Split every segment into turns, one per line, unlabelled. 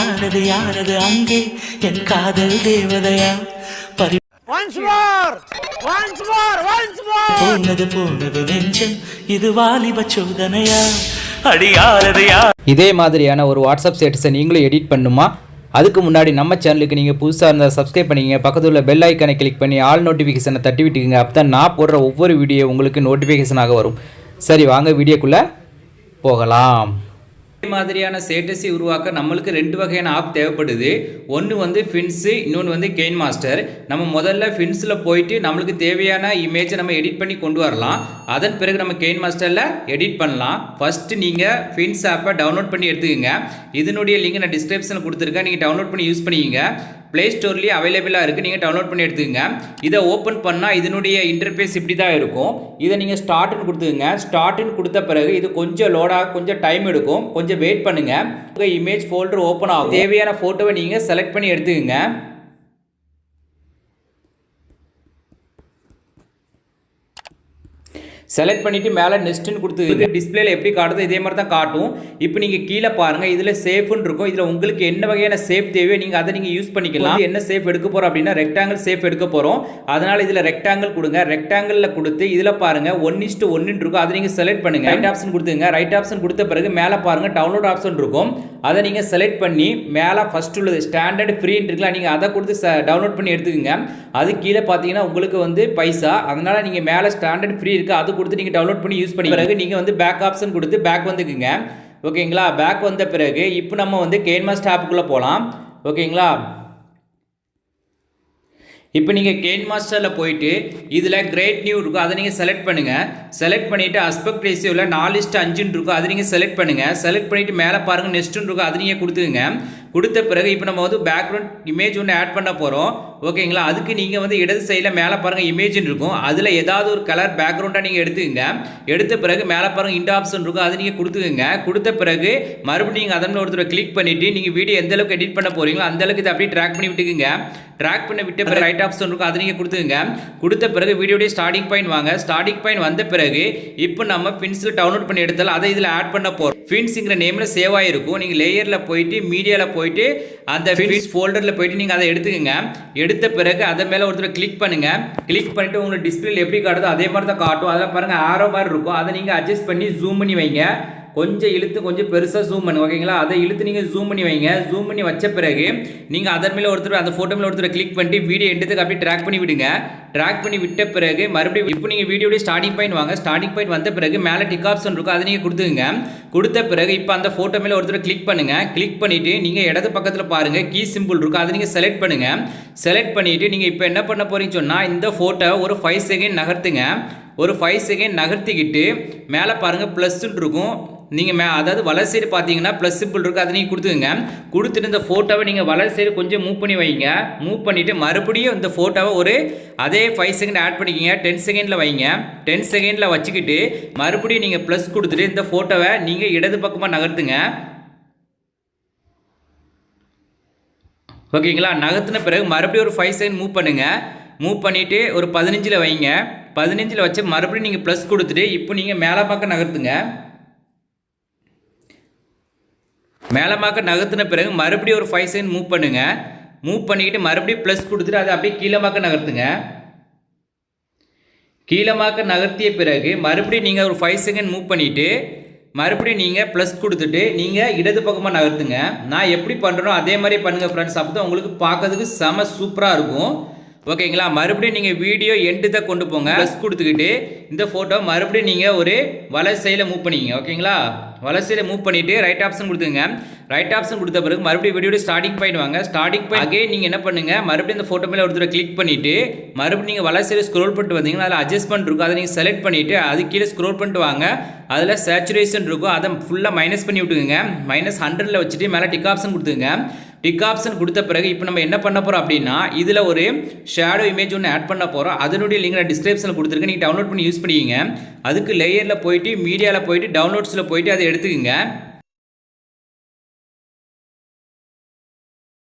யாரது யாரது அங்கே என் காதல் தேவதையா பறி
Once more! Once more! Once more!
போனது போனது நெஞ்சம் இது வாலிப சோதனையா
மாதிரியான ஒரு வாட்ஸ்அப் ஸ்டேட்டஸை நீங்களும் எடிட் பண்ணுமா அதுக்கு முன்னாடி நம்ம சேனலுக்கு நீங்கள் புதுசாக இருந்தால் சப்ஸ்கிரைப் பண்ணிக்கங்க பக்கத்தில் உள்ள பெல் ஐக்கானை கிளிக் பண்ணி ஆல் நோட்டிஃபிகேஷனை தட்டி விட்டுக்குங்க அப்போ தான் நான் போடுற ஒவ்வொரு வீடியோ உங்களுக்கு நோட்டிஃபிகேஷனாக வரும் சரி வாங்க வீடியோக்குள்ளே போகலாம் இதே மாதிரியான ஸ்டேட்டஸை உருவாக்க நம்மளுக்கு ரெண்டு வகையான ஆப் தேவைப்படுது. ஒன்று வந்து ஃபின்ஸு இன்னொன்று வந்து கெயின் மாஸ்டர் நம்ம முதல்ல ஃபின்ஸில் போயிட்டு நம்மளுக்கு தேவையான இமேஜை நம்ம எடிட் பண்ணி கொண்டு வரலாம். அதன் பிறகு நம்ம கெயின் மாஸ்டரில் எடிட் பண்ணலாம். ஃபஸ்ட்டு நீங்கள் ஃபின்ஸ் ஆப்பை டவுன்லோட் பண்ணி எடுத்துக்கோங்க. இதனுடைய லிங்க் நான் டிஸ்கிரிப்ஷனில் கொடுத்துருக்கேன். நீங்கள் டவுன்லோட் பண்ணி யூஸ் பண்ணிக்கோங்க. ப்ளே ஸ்டோர்லேயே அவைலபிளாக இருக்குது நீங்கள் டவுன்லோட் பண்ணி எடுத்துக்கங்க. இதை ஓப்பன் பண்ணால் இதனுடைய இன்டர்ஃபேஸ் இப்படி தான் இருக்கும். இதை நீங்கள் ஸ்டார்ட்னு கொடுத்துக்கங்க. ஸ்டார்ட்னு கொடுத்த பிறகு இது கொஞ்சம் லோடாக கொஞ்சம் டைம் எடுக்கும். கொஞ்சம் வெயிட் பண்ணுங்கள் உங்கள் இமேஜ் ஃபோல்டர் ஓப்பன் ஆகும். தேவையான ஃபோட்டோவை நீங்கள் செலக்ட் பண்ணி எடுத்துக்கங்க. செலக்ட் பண்ணிவிட்டு மேலே நெக்ஸ்ட்டுன்னு கொடுத்து டிஸ்பிளேல எப்படி காட்டுதோ இதே மாதிரி தான் காட்டும். இப்போ நீங்கள் கீழே பாருங்கள் இதில் சேஃப்னு இருக்கும். இதில் உங்களுக்கு என்ன வகையான சேஃப் தேவையோ நீங்கள் அதை நீங்கள் யூஸ் பண்ணிக்கலாம். என்ன சேஃப் எடுக்க போகிறோம் அப்படின்னா ரெக்டாங்கிள் சேஃப் எடுக்க போகிறோம் அதனால் இதில் ரெக்டாங்கிள் கொடுங்க. ரெக்டாங்கிளில் கொடுத்து இதில் பாருங்கள் ஒன் இஸ்ட்டு ஒன்னு இருக்கும். அதை நீங்கள் செலக்ட் பண்ணுங்க. ரைட் ஆப்ஷன் கொடுத்துங்க ரைட் ஆப்ஷன் கொடுத்த பிறகு மேலே பாருங்கள் டவுன்லோட் ஆப்ஷன் இருக்கும். அதை நீங்கள் செலக்ட் பண்ணி மேலே ஃபர்ஸ்ட் உள்ளது ஸ்டாண்டர்ட் ஃப்ரீன்னு இருக்குல்ல நீங்கள் அதை கொடுத்து டவுன்லோட் பண்ணி எடுத்துக்கோங்க. அது கீழே பார்த்தீங்கன்னா உங்களுக்கு வந்து பைசா. அதனால் நீங்கள் மேலே ஸ்டாண்டர்ட் ஃப்ரீ இருக்குது அது கொடுத்து நீங்கள் டவுன்லோட் பண்ணி யூஸ் பண்ணி பிறகு நீங்கள் வந்து பேக் ஆப்ஷன் கொடுத்து பேக் வந்துக்குங்க. ஓகேங்களா பேக் வந்த பிறகு இப்போ நம்ம வந்து கேன்மாஸ்ட் ஆப்புக்குள்ளே போகலாம் ஓகேங்களா இப்போ நீங்கள் கேன் மாஸ்டரில் போயிட்டு இதில் கிரேட் நியூ இருக்கும் அதை நீங்கள் செலக்ட் பண்ணுங்கள் செலக்ட் பண்ணிவிட்டு அஸ்பெக்ட் ரேஷியோவில் நாலு இஸ்ட் அஞ்சுன்னு இருக்கும் அதை நீங்கள் செலக்ட் பண்ணுங்கள் செலக்ட் பண்ணிவிட்டு மேலே பாருங்கள் நெக்ஸ்ட்டுன்னு இருக்கும் அதை நீங்கள் கொடுத்துக்குங்க. கொடுத்த பிறகு இப்போ நம்ம வந்து பேக்ரவுண்ட் இமேஜ் ஒன்று ஆட் பண்ண போகிறோம் ஓகேங்களா அதுக்கு நீங்கள் வந்து இடது சைடில் மேலே பாருங்கள் இமேஜ்னு இருக்கும். அதில் ஏதாவது ஒரு கலர் பேக்ரவுண்டாக நீங்கள் எடுத்துக்கங்க. எடுத்த பிறகு மேலே பாருங்கள் இண்ட் ஆப்ஷன் இருக்கும். அதை நீங்கள் கொடுத்துக்கோங்க. கொடுத்த பிறகு மறுபடியும் நீங்கள் அதன் ஒருத்தர் கிளிக் பண்ணிவிட்டு நீங்கள் வீடியோ எந்த அளவுக்கு எடிட் பண்ண போகிறீங்களோ அந்த அளவுக்கு இதை அப்படியே ட்ராக் பண்ணி விட்டுக்குங்க. ட்ராக் பண்ண விட்ட பிறகு ரைட் ஆப்ஷன் இருக்கும். அதை நீங்கள் கொடுத்துங்க கொடுத்த பிறகு வீடியோடைய ஸ்டார்டிங் பாயிண்ட் வாங்க. ஸ்டார்டிங் பாயிண்ட் வந்த பிறகு இப்போ நம்ம ஃபின்ஸில் டவுன்லோட் பண்ணி எடுத்தாலும் அதை இதில் ஆட் பண்ண போகிறோம் ஃபின்ஸுங்கிற நேமில் சேவ் ஆகிருக்கும் நீங்கள் லேயரில் போயிட்டு மீடியாவில் போயிட்டு அந்த ஃபின்ஸ் ஃபோல்டரில் போயிட்டு நீங்கள் அதை எடுத்துக்கங்க. எடுத்த பிறகு அதை மேலே ஒருத்தர் கிளிக் பண்ணுங்கள் கிளிக் பண்ணிட்டு உங்களுக்கு டிஸ்பிளேல எப்படி காட்டுதோ அதே மாதிரி தான் காட்டும். அதில் பாருங்கள் ஆரோ மாதிரி இருக்கும். அதை நீங்கள் அட்ஜஸ்ட் பண்ணி ஜூம் பண்ணி வைங்க. கொஞ்சம் இழுத்து கொஞ்சம் பெருசாக ஜூம் பண்ணுங்க ஓகேங்களா அதை இழுத்து நீங்கள் ஜூம் பண்ணி வைங்க. ஜூம் பண்ணி வச்ச பிறகு நீங்கள் அதன் மேலே ஒருத்தர் அந்த ஃபோட்டோ மேலே ஒருத்தர் கிளிக் பண்ணிட்டு வீடியோ எடுத்துக்கு அப்படியே ட்ராக் பண்ணி விடுங்க. ட்ராக் பண்ணி விட்ட பிறகு மறுபடியும் இப்போ நீங்கள் வீடியோடைய ஸ்டார்டிங் பாயிண்ட் வாங்க. ஸ்டார்டிங் பாயிண்ட் வந்த பிறகு மேலே டிக் ஆப்ஷன் இருக்கும். அதை நீங்கள் கொடுத்துங்க கொடுத்த பிறகு இப்போ அந்த ஃபோட்டோ மேலே ஒருத்தர் கிளிக் பண்ணுங்க. கிளிக் பண்ணிவிட்டு நீங்கள் இடது பக்கத்தில் பாருங்கள் கீ சிம்பிள் இருக்கும். அதை நீங்கள் செலக்ட் பண்ணுங்கள் செலக்ட் பண்ணிவிட்டு நீங்கள் இப்போ என்ன பண்ண போகிறீங்கன்னு சொன்னால் இந்த ஃபோட்டோ ஒரு ஃபைவ் செகண்ட் நகர்த்துங்க. ஒரு ஃபைவ் செகண்ட் நகர்த்திக்கிட்டு மேலே பாருங்கள் ப்ளஸ்ன்னு இருக்கும். நீங்கள் மே அதாவது வலது சைடு பார்த்தீங்கன்னா ப்ளஸ் சிம்பிள் இருக்குது அதை நீங்கள் கொடுத்துங்க கொடுத்துட்டு இந்த ஃபோட்டோவை நீங்கள் வலது சைடு கொஞ்சம் மூவ் பண்ணி வைங்க. மூவ் பண்ணிவிட்டு மறுபடியும் இந்த ஃபோட்டோவை ஒரு அதே ஃபைவ் செகண்ட் ஆட் பண்ணிக்கிங்க. டென் செகண்டில் வைங்க. டென் செகண்டில் வச்சுக்கிட்டு மறுபடியும் நீங்கள் ப்ளஸ் கொடுத்துட்டு இந்த ஃபோட்டோவை நீங்கள் இடது பக்கமாக நகர்த்துங்க. ஓகேங்களா? நகர்த்தின பிறகு மறுபடியும் ஒரு ஃபைவ் செகண்ட் மூவ் பண்ணுங்கள் மூவ் பண்ணிவிட்டு ஒரு பதினஞ்சில் வைங்க. பதினஞ்சில் வச்சு மறுபடியும் நீங்கள் ப்ளஸ் கொடுத்துட்டு இப்போ நீங்கள் மேலே பக்கம் நகர்த்துங்க. மேலே நகர்த்தின பிறகு மறுபடியும் ஒரு ஃபைவ் செகண்ட் மூவ் பண்ணுங்கள் மூவ் பண்ணிக்கிட்டு மறுபடியும் ப்ளஸ் கொடுத்துட்டு அதை அப்படியே கீழே பக்கம் நகர்த்துங்க. கீழமாக நகர்த்திய பிறகு மறுபடியும் நீங்கள் ஒரு ஃபைவ் செகண்ட் மூவ் பண்ணிவிட்டு மறுபடியும் நீங்கள் ப்ளஸ் கொடுத்துட்டு நீங்கள் இடது பக்கமாக நகர்த்துங்க. நான் எப்படி பண்ணுறோம் அதே மாதிரி பண்ணுங்கள் ஃப்ரெண்ட்ஸ் அப்போ தான் உங்களுக்கு பார்க்கறதுக்கு செம சூப்பராக இருக்கும். ஓகேங்களா? மறுபடியும் நீங்கள் வீடியோ எண்டு தான் கொண்டு போங்க. ப்ளஸ் கொடுத்துக்கிட்டு இந்த ஃபோட்டோ மறுபடியும் நீங்கள் ஒரு வலசையில் மூவ் பண்ணிங்க ஓகேங்களா? வலசையில் மூவ் பண்ணிவிட்டு ரைட் ஆப்ஷன் கொடுத்துங்க ரைட் ஆப்ஷன் கொடுத்த பிறகு மறுபடியும் வீடியோட ஸ்டார்டிங் பாயிண்ட் வாங்க. ஸ்டார்டிங் பாயிண்ட் அகே நீங்கள் என்ன பண்ணுங்கள் மறுபடியும் இந்த ஃபோட்டோ மேலே ஒருத்தர் கிளிக் பண்ணிவிட்டு மறுபடியும் நீங்கள் வலசையில் ஸ்க்ரோல் பண்ணிட்டு வந்தீங்கன்னா அதில் அட்ஜஸ்ட்மெண்ட் இருக்கும். அதை நீங்கள் செலக்ட் பண்ணிவிட்டு அது கீழே ஸ்க்ரோல் பண்ணிட்டு வாங்க. அதில் சேச்சுரேஷன் இருக்கும். அதை ஃபுல்லாக மைனஸ் பண்ணி விட்டுக்குங்க. மைனஸ் ஹண்ட்ரடில் வச்சுட்டு மேலே டிக் ஆப்ஷன் கொடுத்துங்க டிக் ஆப்ஷன் கொடுத்த பிறகு இப்போ நம்ம என்ன பண்ண போகிறோம் அப்படின்னா இதில் ஒரு ஷேடோ இமேஜ் ஒன்று ஆட் பண்ண போகிறோம் அதனுடைய லிங்க் நான் டிஸ்கிரிப்ஷனில் கொடுத்துருக்கேன் நீங்கள் டவுன்லோட் பண்ணி யூஸ் பண்ணிக்கிங்க. அதுக்கு லேயரில் போயிட்டு மீடியாவில் போயிட்டு டவுன்லோட்ஸில் போயிட்டு அதை எடுத்துக்கோங்க.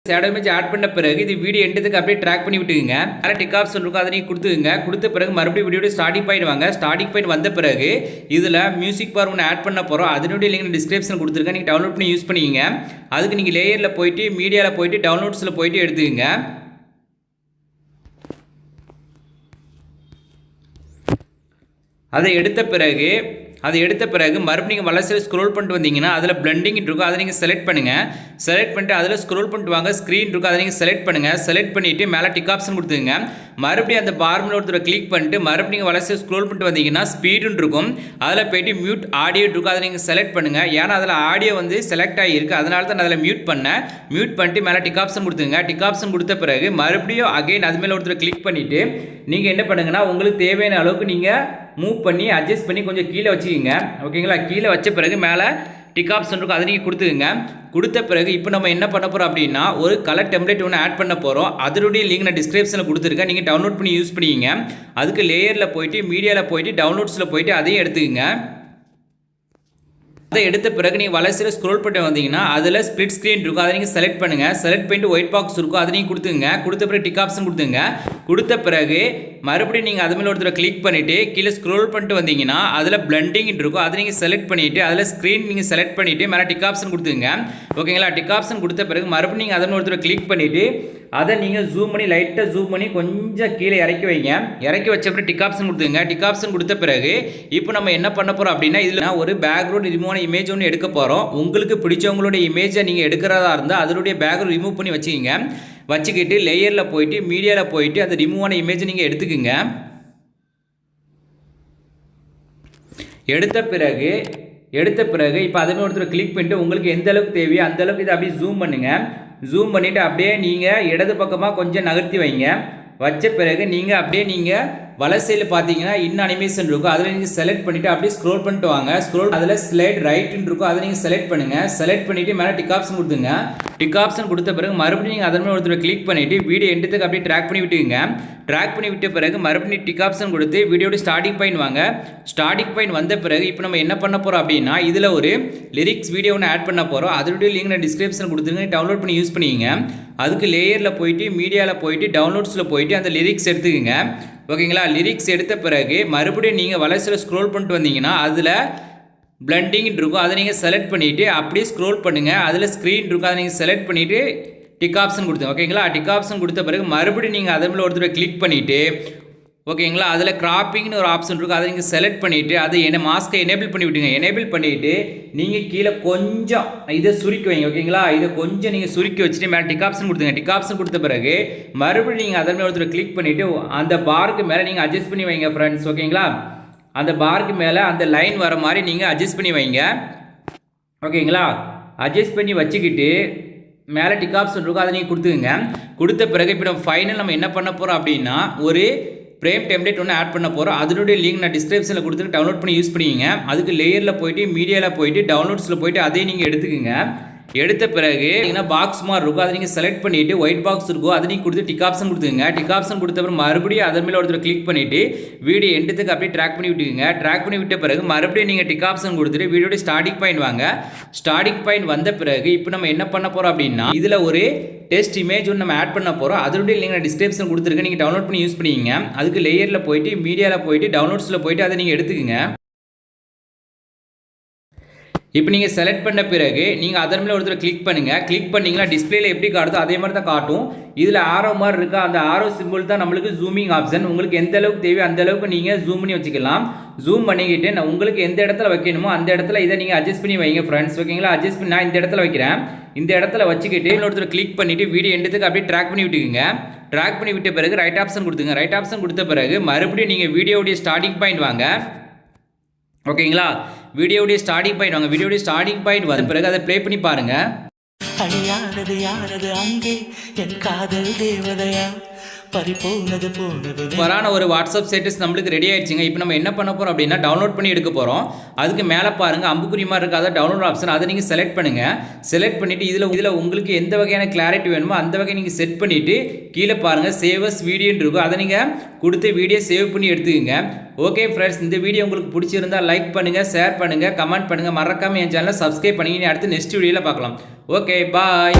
ஷேடோ இமேஜ் ஆட் பண்ண பிறகு இது வீடியோ எண்டதுக்கு அப்படியே ட்ராக் பண்ணி விட்டுக்குங்க. அதில் டிக் ஆப்ஷன் இருக்கும் அதை நீங்கள் கொடுத்துக்குங்க. கொடுத்த பிறகு மறுபடியும் வீடியோட ஸ்டார்டிங் பாயிண்ட் வாங்க. ஸ்டார்டிங் பாயிண்ட் வந்த பிறகு இதில் மியூசிக் பார் ஒன்று ஆட் பண்ண போகிறோம் அதனுடைய லிங்க் டிஸ்கிரிப்ஷன் கொடுத்துருக்கேன். நீங்கள் டவுன்லோட் பண்ணி யூஸ் பண்ணிக்கோங்க. அதுக்கு நீங்கள் லேயரில் போயிட்டு மீடியாவில் போயிட்டு டவுன்லோட்ஸில் போயிட்டு எடுத்துக்கங்க. அதை எடுத்த பிறகு அதை எடுத்த பிறகு மறுபடியும் நீங்கள் வளர்ச்சியில் ஸ்க்ரோல் பண்ணிட்டு வந்தீங்கன்னா அதில் பிளண்டிங் இருக்கும் அதை நீங்கள் செலக்ட் பண்ணுங்கள் செலக்ட் பண்ணிட்டு அதில் ஸ்க்ரோல் பண்ணிட்டு வாங்க. ஸ்க்ரீன் இருக்கும் அதை நீங்கள் செலக்ட் பண்ணுங்கள் செலக்ட் பண்ணிவிட்டு மேலே டிக் ஆப்ஷன் கொடுத்துங்க மறுபடியும் அந்த பார்மில் ஒருத்தர் கிளிக் பண்ணிட்டு மறுபடியும் வளர்ச்சியில் ஸ்க்ரோல் பண்ணிட்டு வந்தீங்கன்னா ஸ்பீடுன்னு இருக்கும். அதில் போயிட்டு மியூட் ஆடியோ இருக்கும் அதை நீங்கள் செலக்ட் பண்ணுங்கள் ஏன்னா அதில் ஆடியோ வந்து செலக்ட் ஆகியிருக்கு அதனால தான் நான் அதில் மியூட் பண்ணேன். மியூட் பண்ணிட்டு மேலே டிக் ஆப்ஷன் கொடுத்துங்க டிக் ஆப்ஷன் கொடுத்த பிறகு மறுபடியும் அகைன் அது மேலே ஒருத்தர் கிளிக் பண்ணிவிட்டு நீங்கள் என்ன பண்ணுங்கன்னா உங்களுக்கு தேவையான அளவுக்கு நீங்கள் மூவ் பண்ணி அட்ஜஸ்ட் பண்ணி கொஞ்சம் கீழே வச்சுக்கோங்க. ஓகேங்களா? கீழே வச்ச பிறகு மேலே டிக் ஆப்ஷன் இருக்கும். அதை நீங்கள் கொடுத்துக்குங்க. கொடுத்த பிறகு இப்போ நம்ம என்ன பண்ண போகிறோம் அப்படின்னா ஒரு கலர் டெம்ப்ளேட் ஒன்று ஆட் பண்ண போகிறோம் அதனுடைய லிங்க் நான் டிஸ்கிரிப்ஷனில் கொடுத்துருக்கேன். நீங்கள் டவுன்லோட் பண்ணி யூஸ் பண்ணிக்கிங்க அதுக்கு லேயரில் போயிட்டு மீடியாவில் போயிட்டு டவுன்லோட்ஸில் போயிட்டு அதையும் எடுத்துக்கோங்க. அதை எடுத்த பிறகு நீங்கள் வளர்ச்சியில் ஸ்க்ரோல் பண்ணி வந்தீங்கன்னா அதில் ஸ்ப்ளிட் ஸ்க்ரீன் இருக்கும். அதை நீங்கள் செலக்ட் பண்ணுங்கள் செலக்ட் பண்ணிட்டு ஒயிட் பாக்ஸ் இருக்கும். அதை நீங்கள் கொடுத்துங்க கொடுத்த பிறகு டிக் ஆப்ஷன் கொடுத்துங்க கொடுத்த பிறகு மறுபடியும் நீங்கள் அது மேலே ஒருத்தர் கிளிக் பண்ணிவிட்டு கீழே ஸ்க்ரோல் பண்ணிட்டு வந்தீங்கன்னா அதில் பிளண்டிங்னு இருக்கும். அதை நீங்கள் செலக்ட் பண்ணிவிட்டு அதில் ஸ்க்ரீன் நீங்கள் செலக்ட் பண்ணிவிட்டு மேலே டிக் ஆப்ஷன் கொடுத்துங்க ஓகேங்களா டிக் ஆப்ஷன் கொடுத்த பிறகு மறுபடியும் நீங்கள் அதன் ஒருத்தர் கிளிக் பண்ணிவிட்டு அதை நீங்கள் ஜூம் பண்ணி லைட்டாக ஜூம் பண்ணி கொஞ்சம் கீழே இறக்கி வைங்க. இறக்கி வச்ச அப்புறம் டிக் ஆப்ஷன் கொடுத்துங்க டிக் ஆப்ஷன் கொடுத்த பிறகு இப்போ நம்ம என்ன பண்ண போகிறோம் அப்படின்னா இதில் நான் ஒரு பேக்ரவுண்ட் ரிமூவான இமேஜ் ஒன்று எடுக்க போகிறோம் உங்களுக்கு பிடிச்சவங்களுடைய இமேஜை நீங்கள் எடுக்கிறதா இருந்தால் அதனுடைய பேக்ரவுண்ட் ரிமூவ் பண்ணி வச்சுக்கிங்க. வச்சுக்கிட்டு லேயரில் போயிட்டு மீடியாவில் போயிட்டு அந்த ரிமூவான இமேஜை நீங்கள் எடுத்துக்கோங்க. எடுத்த பிறகு எடுத்த பிறகு இப்போ அதுமே ஒருத்தர் கிளிக் பண்ணிட்டு உங்களுக்கு எந்த அளவுக்கு தேவையோ அந்த அளவுக்கு இதை அப்படியே ஜூம் பண்ணுங்கள் ஜூம் பண்ணிவிட்டு அப்படியே நீங்கள் இடது பக்கமாக கொஞ்சம் நகர்த்தி வைங்க. வச்ச பிறகு நீங்கள் அப்படியே நீங்கள் வலசையில் பார்த்தீங்கன்னா இன்னும் அனிமேஷன் இருக்கும். அதில் நீங்கள் செலக்ட் பண்ணிவிட்டு அப்படியே ஸ்க்ரோல் பண்ணிட்டு வாங்க. ஸ்க்ரோல் அதில் ஸ்லைட் ரைட்டுன்னு இருக்கும். அதை நீங்கள் செலக்ட் பண்ணுங்கள் செலக்ட் பண்ணிவிட்டு மேலே டிக் ஆப்ஷன் கொடுத்துங்க டிக் ஆப்ஷன் கொடுத்த பிறகு மறுபடியும் நீங்கள் அதன் மேலே ஒருத்தர் கிளிக் பண்ணிவிட்டு வீடியோ எண்டத்துக்கு அப்படியே ட்ராக் பண்ணி விட்டுங்க ட்ராக் பண்ணி விட்ட பிறகு மறுபடியும் டிக் ஆப்ஷன் கொடுத்து வீடியோட ஸ்டார்டிங் பாயிண்ட் வாங்க. ஸ்டார்டிங் பாயிண்ட் வந்த பிறகு இப்போ நம்ம என்ன பண்ண போகிறோம் அப்படின்னா இதில் ஒரு லிரிக்ஸ் வீடியோ ஒன்று ஆட் பண்ண போகிறோம் அதனுடைய லிங்க் நான் டிஸ்கிரிப்ஷன் கொடுத்துருங்க டவுன்லோட் பண்ணி யூஸ் பண்ணிக்கிங்க. அதுக்கு லேயரில் போயிட்டு மீடியாவில் போயிட்டு டவுன்லோட்ஸில் போயிட்டு அந்த லிரிக்ஸ் எடுத்துக்கோங்க. ஓகேங்களா? லிரிக்ஸ் எடுத்த பிறகு மறுபடியும் நீங்கள் வளர்ச்சியில் ஸ்க்ரோல் பண்ணிட்டு வந்தீங்கன்னா அதில் பிளண்டிங்னு இருக்கும். அதை நீங்கள் செலக்ட் பண்ணிவிட்டு அப்படியே ஸ்க்ரோல் பண்ணுங்கள் அதில் ஸ்க்ரீன் இருக்கும். அதை நீங்கள் செலக்ட் பண்ணிவிட்டு டிக் ஆப்ஷன் கொடுத்தேன் ஓகேங்களா? டிக் ஆப்ஷன் கொடுத்த பிறகு மறுபடியும் நீங்கள் அதை மேலே ஒருத்தர் கிளிக் பண்ணிவிட்டு ஓகேங்களா? அதில் கிராப்பிங்னு ஒரு ஆப்ஷன் இருக்கும் அதை நீங்கள் செலக்ட் பண்ணிவிட்டு அதை என்ன மாஸ்க்கை எனேபிள் பண்ணி விட்டுங்க எனேபிள் பண்ணிவிட்டு நீங்கள் கீழே கொஞ்சம் இதை சுருக்கி வைங்க ஓகேங்களா? இதை கொஞ்சம் நீங்கள் சுருக்கி வச்சுட்டு மேலே டிக் ஆப்ஷன் கொடுத்துங்க டிக் ஆப்ஷன் கொடுத்த பிறகு மறுபடியும் நீங்கள் அதன் மேலே ஒருத்தர் கிளிக் பண்ணிவிட்டு அந்த பாருக்கு மேலே நீங்கள் அட்ஜஸ்ட் பண்ணி வைங்க ஃப்ரெண்ட்ஸ் ஓகேங்களா? அந்த பாருக்கு மேலே அந்த லைன் வர மாதிரி நீங்கள் அட்ஜஸ்ட் பண்ணி வைங்க. ஓகேங்களா? அட்ஜஸ்ட் பண்ணி வச்சுக்கிட்டு மேலே டிக் ஆப்ஷன் இருக்கும் அதை நீங்கள் கொடுத்துக்குங்க. கொடுத்த பிறகு இப்போ நம்ம ஃபைனல் நம்ம என்ன பண்ண போகிறோம் அப்படின்னா ஒரு ஃப்ரேம் டெம்ப்ளேட் ஒன்று ஆட் பண்ண போகிறோம் அதனுடைய லிங்க் நான் டிஸ்கிரிப்ஷனில் கொடுத்துட்டு டவுன்லோட் பண்ணி யூஸ் பண்ணிக்கிங்க. அதுக்கு லேயரில் போயிட்டு மீடியாவில் போயிட்டு டவுன்லோட்ஸில் போயிட்டு அதையும் நீங்கள் எடுத்துக்கோங்க. எடுத்த பிறகு பாக்ஸ் மாதிரி இருக்கும் அதை நீங்கள் செலக்ட் பண்ணிவிட்டு ஒயிட் பாக்ஸ் இருக்கும் அதை நீங்கள் கொடுத்து டிக் ஆப்ஷன் கொடுத்துங்க டிக் ஆப்ஷன் கொடுத்த பிறகு மறுபடியும் அதன் மேலே ஒருத்தர் கிளிக் பண்ணிவிட்டு வீடியோ எண்டத்துக்கு அப்படியே ட்ராக் பண்ணி விட்டுக்குங்க. ட்ராக் பண்ணி விட்ட பிறகு மறுபடியும் நீங்கள் டிக் ஆப்ஷன் கொடுத்துட்டு வீடியோட ஸ்டார்டிங் பாயிண்ட் வாங்க. ஸ்டார்டிங் பாயிண்ட் வந்த பிறகு இப்போ நம்ம என்ன பண்ண போகிறோம் அப்படின்னா இதில் ஒரு டெஸ்ட் இமேஜ் ஒன்று நம்ம ஆட் பண்ண போகிறோம் அதனுடைய லிங்க் நான் டிஸ்கிரிப்ஷன் கொடுத்துருக்கேன் நீங்கள் டவுன்லோட் பண்ணி யூஸ் பண்ணிக்கிங்க. அதுக்கு லேயரில் போயிட்டு மீடியாவில் போயிட்டு டவுன்லோட்ஸில் போயிட்டு அதை நீங்கள் எடுத்துக்கங்க. இப்போ நீங்கள் செலக்ட் பண்ண பிறகு நீங்கள் அதன் மேலே ஒருத்தர் கிளிக் பண்ணுங்கள் கிளிக் பண்ணிங்கன்னா டிஸ்பிளேல எப்படி காட்டுதோ அதே மாதிரி தான் காட்டும். இதில் ஆரோ மாதிரி இருக்கா அந்த ஆரோ சிம்பிள் தான் நம்மளுக்கு ஜூமிங் ஆப்ஷன் உங்களுக்கு எந்த அளவுக்கு தேவையோ அந்த அளவுக்கு நீங்கள் ஜூம் பண்ணி வச்சுக்கலாம். ஜூம் பண்ணிக்கிட்டு நான் உங்களுக்கு எந்த இடத்துல வைக்கணுமோ அந்த இடத்துல இதை நீங்கள் அட்ஜஸ்ட் பண்ணி வைங்க ஃப்ரெண்ட்ஸ் ஓகேங்களா அட்ஜஸ்ட் பண்ணி நான் இந்த இடத்துல வைக்கிறேன். இந்த இடத்துல வச்சுக்கிட்டு இன்னொருத்தர் கிளிக் பண்ணிவிட்டு வீடியோ எண்டத்துக்கு அப்படியே ட்ராக் பண்ணி விட்டுக்குங்க. ட்ராக் பண்ணி விட்ட பிறகு ரைட் ஆப்ஷன் கொடுத்துங்க. ரைட் ஆப்ஷன் கொடுத்த பிறகு மறுபடியும் நீங்கள் வீடியோடைய ஸ்டார்டிங் பாயிண்ட் வாங்க. ஓகேங்களா வீடியோடைய ஸ்டார்டிங் பாயிண்ட் வாங்க. வீடியோடைய ஸ்டார்டிங் பாயிண்ட் வந்த பிறகு அதை ப்ளே பண்ணி பாருங்க.
அழியானது யானது அங்கே. என் காதல் தேவதையா? போனது
வரான ஒரு வாட்ஸ்அப் ஸ்டேட்டஸ் நம்மளுக்கு ரெடி ஆயிடுச்சுங்க. இப்போ நம்ம என்ன பண்ண போகிறோம் அப்படின்னா டவுன்லோட் பண்ணி எடுக்க போகிறோம் அதுக்கு மேலே பாருங்கள் அம்புக்குறி மாதிரி இருக்காத டவுன்லோட் ஆப்ஷன் அதை நீங்கள் செலக்ட் பண்ணுங்கள் செலக்ட் பண்ணிட்டு இதில் இதில் உங்களுக்கு எந்த வகையான கிளாரிட்டி வேணுமோ அந்த வகை நீங்கள் செட் பண்ணிவிட்டு கீழே பாருங்கள் சேவஸ் வீடியோன்னு இருக்கும். அதை நீங்கள் கொடுத்து வீடியோ சேவ் பண்ணி எடுத்துக்கங்க. ஓகே ஃப்ரெண்ட்ஸ் இந்த வீடியோ உங்களுக்கு பிடிச்சிருந்தா லைக் பண்ணுங்கள் ஷேர் பண்ணுங்க கமெண்ட் பண்ணுங்க. மறக்காம என் சேனலை சப்ஸ்கிரைப் பண்ணி அடுத்து நெக்ஸ்ட் வீடியோவில் பார்க்கலாம். Okay bye